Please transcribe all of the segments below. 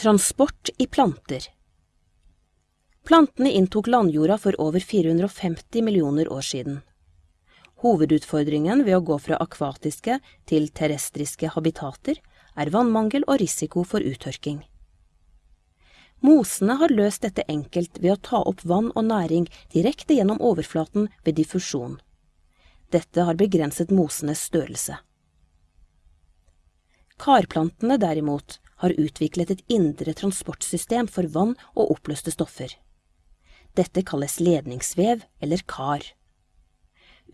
Transport i planter Plantene inntok landjorda for over 450 millioner år siden. Hovedutfordringen ved å gå fra akvatiske til terrestriske habitater er vannmangel og risiko for uttørking. Mosene har løst dette enkelt ved å ta opp vann og næring direkte gjennom overflaten ved diffusjon. Dette har begrenset mosenes størrelse. Karplantene derimot har utviklet et indre transportsystem for vann og oppløste stoffer. Dette kalles ledningsvev eller kar.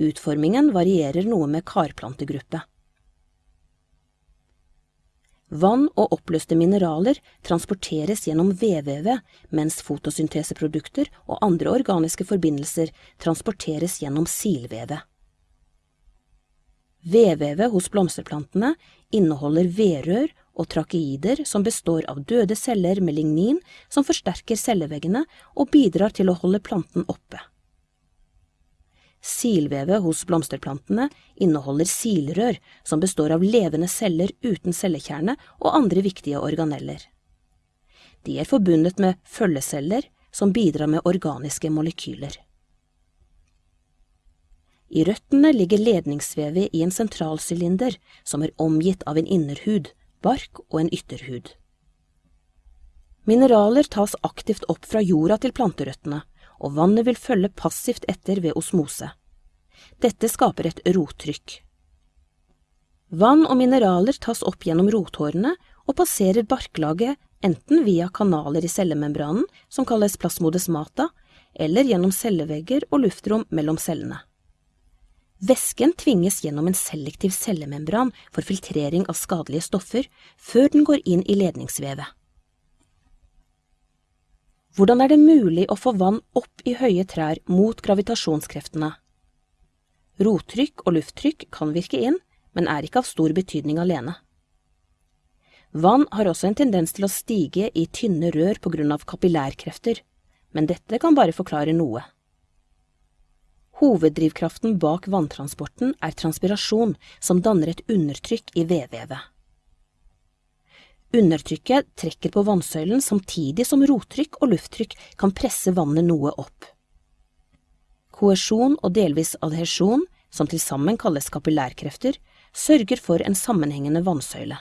Utformingen varierer noe med karplantegruppe. Vann og oppløste mineraler transporteres gjennom vedvevet, mens fotosynteseprodukter og andre organiske forbindelser transporteres gjennom silvevet. Vedvevet hos blomsterplantene inneholder vedrør og trakeider som består av døde celler med lignin som forsterker celleveggene og bidrar til å holde planten oppe. Silvevet hos blomsterplantene inneholder silrør, som består av levende celler uten cellekjerne og andre viktige organeller. De er forbundet med følgeceller, som bidrar med organiske molekyler. I røttene ligger ledningsvevet i en sentralsylinder som er omgitt av en innerhud, bark og en ytterhud. Mineraler tas aktivt opp fra jorda til planterøttene, og vannet vil følge passivt etter ved osmose. Dette skaper et rottrykk. Vann og mineraler tas opp gjennom rothårene og passerer barklaget enten via kanaler i cellemembranen, som kalles plasmodesmata, eller gjennom cellevegger og luftrom mellom cellene. Væsken tvinges gjennom en selektiv cellemembran for filtrering av skadelige stoffer før den går inn i ledningsvevet. Hvordan er det mulig å få vann opp i høye trær mot gravitasjonskreftene? Rottrykk og lufttrykk kan virke inn, men er ikke av stor betydning alene. Vann har også en tendens til å stige i tynne rør på grunn av kapillærkrefter, men dette kan bare forklare noe. Hoveddrivkraften bak vanntransporten er transpirasjon, som danner et undertrykk i vedvevet. Undertrykket trekker på vannsøylen samtidig som rottrykk og lufttrykk kan presse vannet noe opp. Koesjon og delvis adhesjon, som til sammen kalles kapillærkrefter, sørger for en sammenhengende vannsøyle.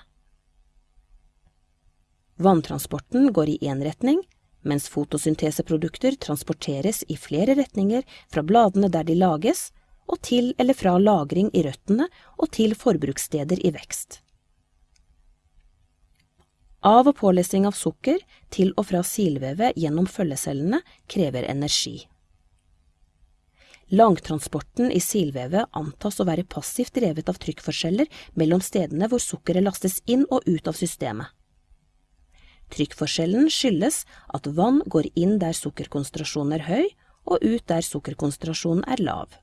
Vanntransporten går i én retning, mens fotosynteseprodukter transporteres i flere retninger fra bladene der de lages, og til eller fra lagring i røttene og til forbrukssteder i vekst. Av- og pålesing av sukker til og fra silvevet gjennom følgecellene krever energi. Langtransporten i silvevet antas å være passivt drevet av trykkforskjeller mellom stedene hvor sukkeret lastes inn og ut av systemet. Trykkforskjellen skyldes at vann går inn der sukkerkonsentrasjonen er høy, og ut der sukkerkonsentrasjonen er lav.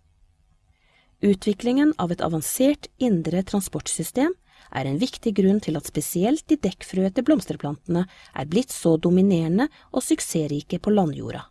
Utviklingen av et avansert indre transportsystem er en viktig grunn til at spesielt de dekkfrøete blomsterplantene er blitt så dominerende og suksessrike på landjorda.